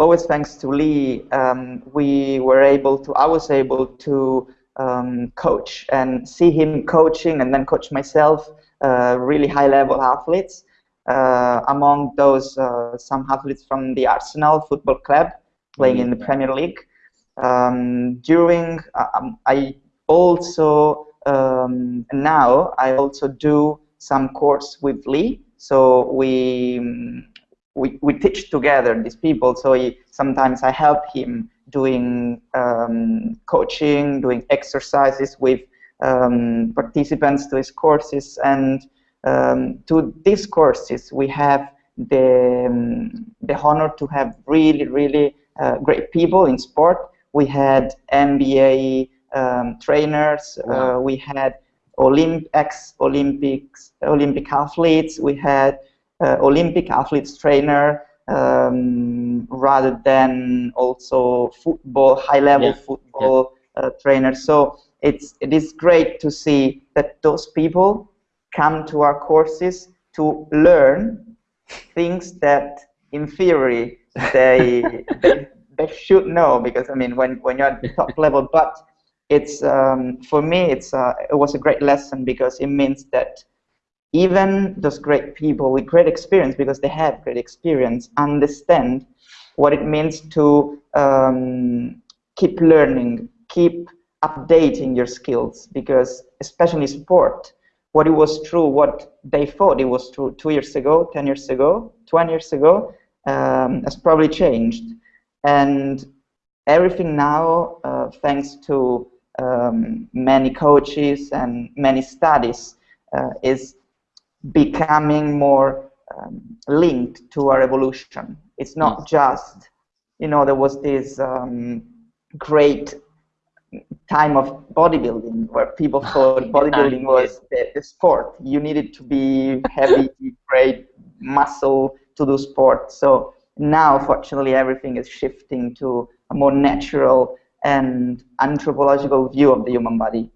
always thanks to Lee, um, we were able to, I was able to um, coach and see him coaching and then coach myself uh, really high level athletes. Uh, among those, uh, some athletes from the Arsenal Football Club playing in the mm. Premier League. Um, during, uh, um, I also, um, now, I also do some course with Lee. So we, we, we teach together these people. So he, sometimes I help him doing um, coaching, doing exercises with um, participants to his courses. And um, to these courses, we have the, um, the honor to have really, really uh, great people in sport. We had NBA um, trainers. Wow. Uh, we had Olymp ex-Olympics, Olympic athletes. We had uh, Olympic athletes trainer um, rather than also football, high-level yeah. football yeah. Uh, trainers. So it's it is great to see that those people come to our courses to learn things that in theory they, they, they should know because I mean when when you're at the top level but it's um, for me it's uh, it was a great lesson because it means that even those great people with great experience because they have great experience understand what it means to um, keep learning keep updating your skills because especially sport what it was true what they thought it was true two years ago 10 years ago 20 years ago um, has probably changed. And everything now uh, thanks to um, many coaches and many studies uh, is becoming more um, linked to a revolution. it's not just you know there was this um, great time of bodybuilding where people thought bodybuilding was the, the, sport. You needed to be heavy, great muscle to do sport. So now, fortunately, everything is shifting to a more natural and anthropological view of the human body.